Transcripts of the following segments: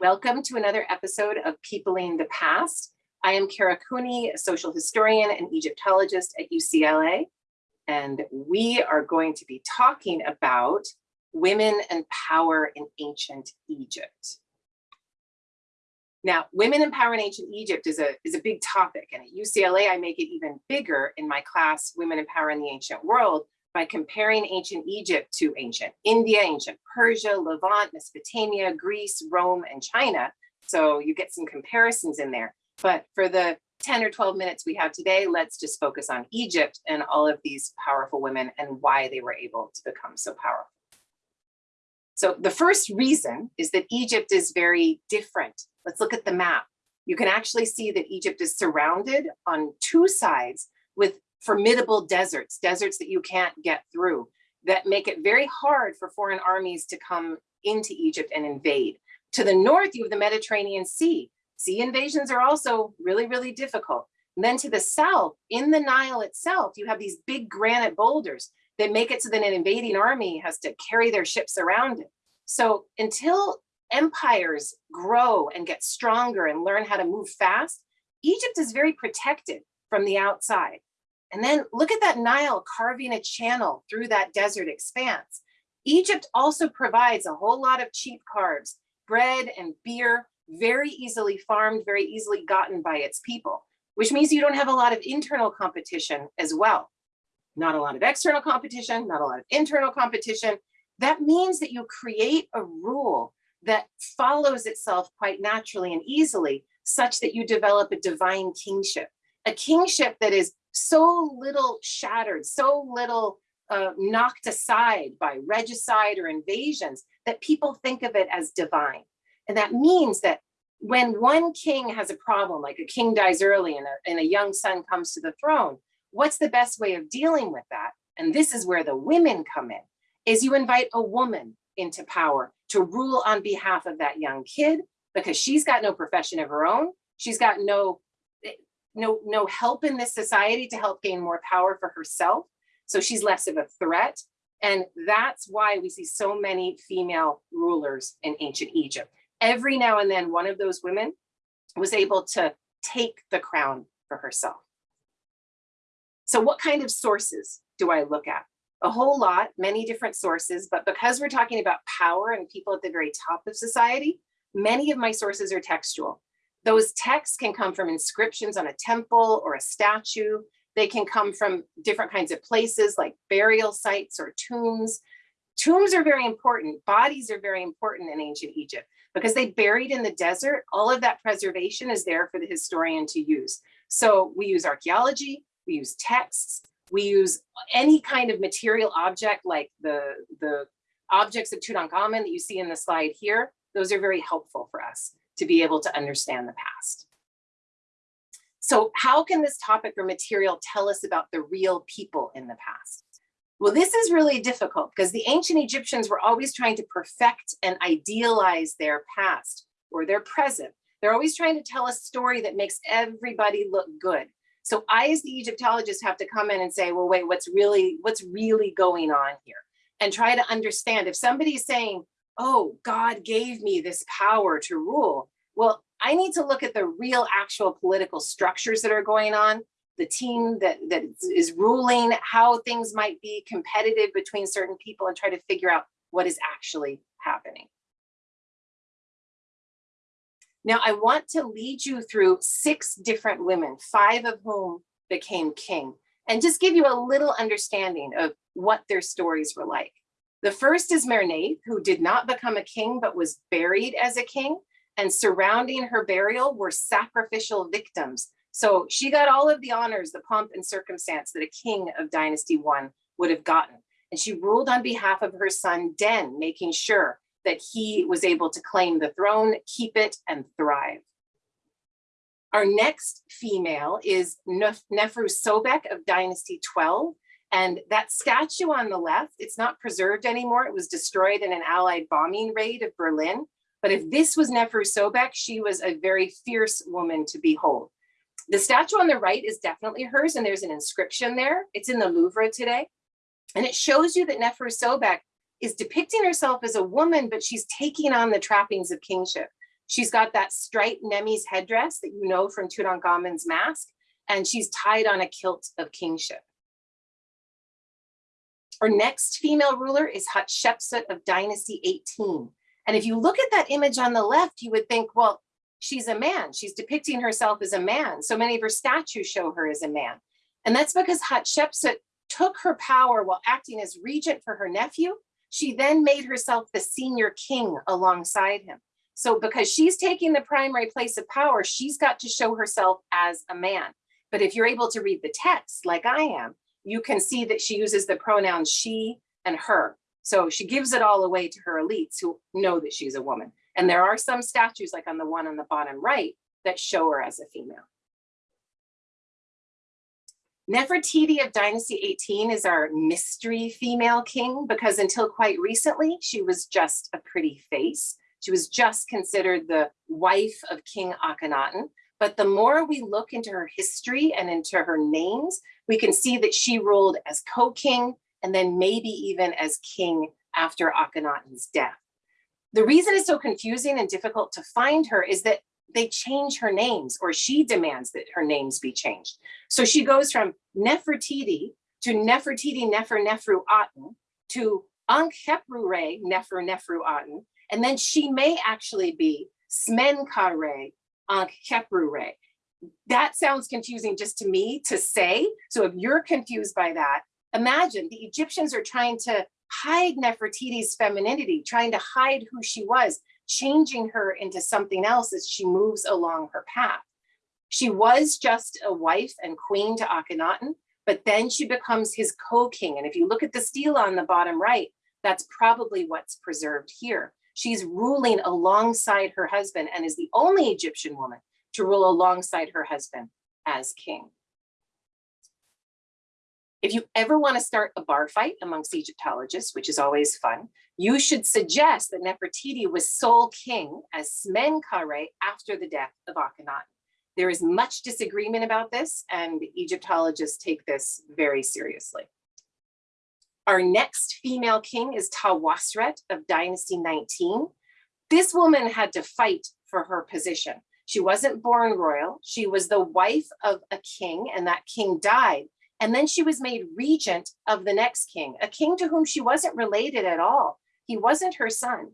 Welcome to another episode of Peopling the Past. I am Kara Cooney, a social historian and Egyptologist at UCLA, and we are going to be talking about women and power in ancient Egypt. Now, women and power in ancient Egypt is a, is a big topic, and at UCLA, I make it even bigger in my class, Women and Power in the Ancient World, by comparing ancient Egypt to ancient India, ancient Persia, Levant, Mesopotamia, Greece, Rome, and China. So you get some comparisons in there. But for the 10 or 12 minutes we have today, let's just focus on Egypt and all of these powerful women and why they were able to become so powerful. So the first reason is that Egypt is very different. Let's look at the map. You can actually see that Egypt is surrounded on two sides with formidable deserts, deserts that you can't get through, that make it very hard for foreign armies to come into Egypt and invade. To the north, you have the Mediterranean Sea. Sea invasions are also really, really difficult. And then to the south, in the Nile itself, you have these big granite boulders that make it so that an invading army has to carry their ships around it. So until empires grow and get stronger and learn how to move fast, Egypt is very protected from the outside. And then look at that Nile carving a channel through that desert expanse. Egypt also provides a whole lot of cheap carbs, bread and beer, very easily farmed, very easily gotten by its people, which means you don't have a lot of internal competition as well. Not a lot of external competition, not a lot of internal competition. That means that you create a rule that follows itself quite naturally and easily, such that you develop a divine kingship, a kingship that is so little shattered, so little uh, knocked aside by regicide or invasions that people think of it as divine. And that means that when one king has a problem, like a king dies early and a, and a young son comes to the throne, what's the best way of dealing with that? And this is where the women come in, is you invite a woman into power to rule on behalf of that young kid because she's got no profession of her own. She's got no no, no help in this society to help gain more power for herself. So she's less of a threat. And that's why we see so many female rulers in ancient Egypt. Every now and then, one of those women was able to take the crown for herself. So what kind of sources do I look at? A whole lot, many different sources, but because we're talking about power and people at the very top of society, many of my sources are textual. Those texts can come from inscriptions on a temple or a statue. They can come from different kinds of places like burial sites or tombs. Tombs are very important. Bodies are very important in ancient Egypt because they buried in the desert. All of that preservation is there for the historian to use. So we use archaeology, we use texts, we use any kind of material object like the, the objects of Tutankhamun that you see in the slide here. Those are very helpful for us to be able to understand the past. So how can this topic or material tell us about the real people in the past? Well, this is really difficult because the ancient Egyptians were always trying to perfect and idealize their past or their present. They're always trying to tell a story that makes everybody look good. So I, as the Egyptologist, have to come in and say, well, wait, what's really, what's really going on here? And try to understand if somebody's saying, oh, God gave me this power to rule. Well, I need to look at the real actual political structures that are going on, the team that, that is ruling, how things might be competitive between certain people and try to figure out what is actually happening. Now, I want to lead you through six different women, five of whom became king, and just give you a little understanding of what their stories were like. The first is Merneith, who did not become a king, but was buried as a king. And surrounding her burial were sacrificial victims. So she got all of the honors, the pomp and circumstance that a king of dynasty one would have gotten. And she ruled on behalf of her son Den, making sure that he was able to claim the throne, keep it, and thrive. Our next female is Nefru Sobek of Dynasty 12. And that statue on the left, it's not preserved anymore. It was destroyed in an Allied bombing raid of Berlin. But if this was Nefru Sobek, she was a very fierce woman to behold. The statue on the right is definitely hers, and there's an inscription there. It's in the Louvre today. And it shows you that Nefer Sobek is depicting herself as a woman, but she's taking on the trappings of kingship. She's got that striped Nemes headdress that you know from Tutankhamun's mask, and she's tied on a kilt of kingship. Our next female ruler is Hatshepsut of dynasty 18. And if you look at that image on the left, you would think, well, she's a man. She's depicting herself as a man. So many of her statues show her as a man. And that's because Hatshepsut took her power while acting as regent for her nephew. She then made herself the senior king alongside him. So because she's taking the primary place of power, she's got to show herself as a man. But if you're able to read the text like I am, you can see that she uses the pronouns she and her. So she gives it all away to her elites who know that she's a woman. And there are some statues like on the one on the bottom right that show her as a female. Nefertiti of Dynasty 18 is our mystery female king because until quite recently, she was just a pretty face. She was just considered the wife of King Akhenaten. But the more we look into her history and into her names, we can see that she ruled as co-king and then maybe even as king after Akhenaten's death. The reason it's so confusing and difficult to find her is that they change her names or she demands that her names be changed. So she goes from Nefertiti to Nefertiti Nefer Nefru Aten to Ankhepru Nefer Nefru Aten, and then she may actually be Smenkare Ankh-Khepru-Re. That sounds confusing just to me to say. So if you're confused by that, imagine the Egyptians are trying to hide Nefertiti's femininity, trying to hide who she was, changing her into something else as she moves along her path. She was just a wife and queen to Akhenaten, but then she becomes his co-king. And if you look at the stela on the bottom right, that's probably what's preserved here. She's ruling alongside her husband and is the only Egyptian woman to rule alongside her husband as king. If you ever want to start a bar fight amongst Egyptologists, which is always fun, you should suggest that Nefertiti was sole king as Smenkare after the death of Akhenaten. There is much disagreement about this and Egyptologists take this very seriously. Our next female king is Tawasret of Dynasty 19. This woman had to fight for her position. She wasn't born royal. She was the wife of a king and that king died. And then she was made regent of the next king, a king to whom she wasn't related at all. He wasn't her son.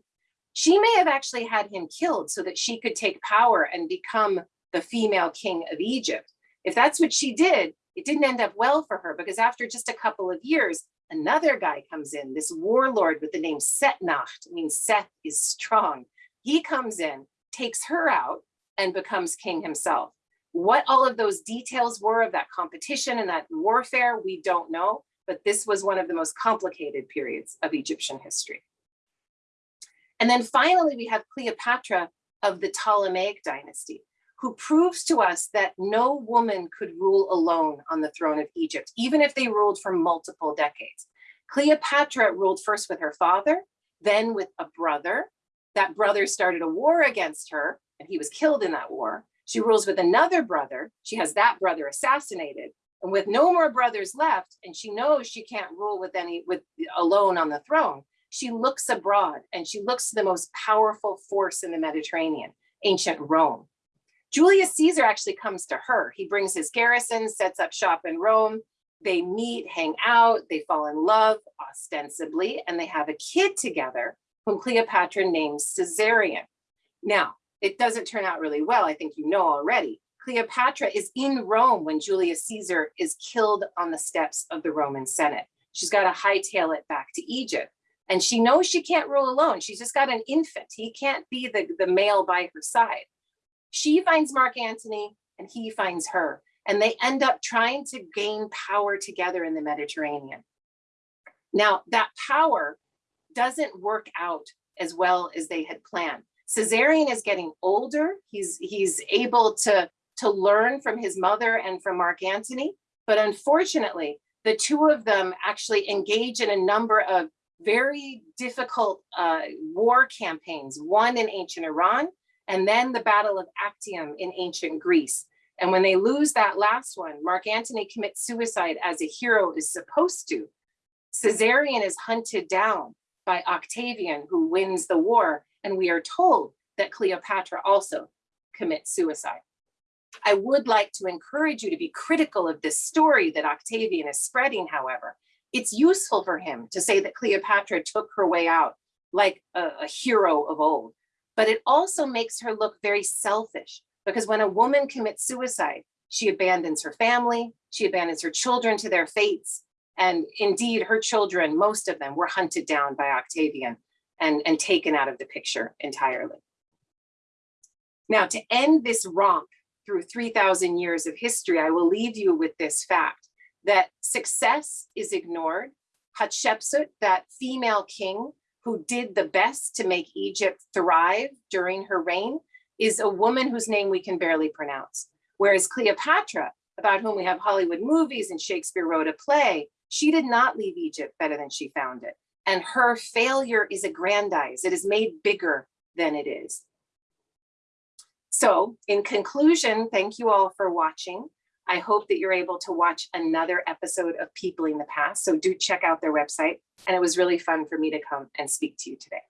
She may have actually had him killed so that she could take power and become the female king of Egypt. If that's what she did, it didn't end up well for her because after just a couple of years, another guy comes in, this warlord with the name Setnacht, means Seth is strong. He comes in, takes her out, and becomes king himself. What all of those details were of that competition and that warfare, we don't know, but this was one of the most complicated periods of Egyptian history. And then finally, we have Cleopatra of the Ptolemaic dynasty, who proves to us that no woman could rule alone on the throne of Egypt, even if they ruled for multiple decades. Cleopatra ruled first with her father, then with a brother. That brother started a war against her, and he was killed in that war. She rules with another brother. She has that brother assassinated. And with no more brothers left, and she knows she can't rule with any with alone on the throne, she looks abroad and she looks to the most powerful force in the Mediterranean, ancient Rome. Julius Caesar actually comes to her. He brings his garrison, sets up shop in Rome. They meet, hang out, they fall in love ostensibly, and they have a kid together whom Cleopatra names Caesarion. Now, it doesn't turn out really well, I think you know already. Cleopatra is in Rome when Julius Caesar is killed on the steps of the Roman Senate. She's got to hightail it back to Egypt. And she knows she can't rule alone. She's just got an infant. He can't be the, the male by her side. She finds Mark Antony and he finds her. And they end up trying to gain power together in the Mediterranean. Now, that power doesn't work out as well as they had planned. Caesarion is getting older. He's, he's able to, to learn from his mother and from Mark Antony. But unfortunately, the two of them actually engage in a number of very difficult uh, war campaigns, one in ancient Iran, and then the Battle of Actium in ancient Greece. And when they lose that last one, Mark Antony commits suicide as a hero is supposed to. Caesarion is hunted down by Octavian, who wins the war, and we are told that Cleopatra also commits suicide. I would like to encourage you to be critical of this story that Octavian is spreading, however. It's useful for him to say that Cleopatra took her way out like a, a hero of old, but it also makes her look very selfish because when a woman commits suicide, she abandons her family, she abandons her children to their fates, and indeed her children, most of them were hunted down by Octavian and, and taken out of the picture entirely. Now to end this romp through 3000 years of history, I will leave you with this fact that success is ignored. Hatshepsut, that female king who did the best to make Egypt thrive during her reign, is a woman whose name we can barely pronounce. Whereas Cleopatra, about whom we have Hollywood movies and Shakespeare wrote a play, she did not leave Egypt better than she found it. And her failure is aggrandized. It is made bigger than it is. So in conclusion, thank you all for watching. I hope that you're able to watch another episode of Peopling the Past. So do check out their website. And it was really fun for me to come and speak to you today.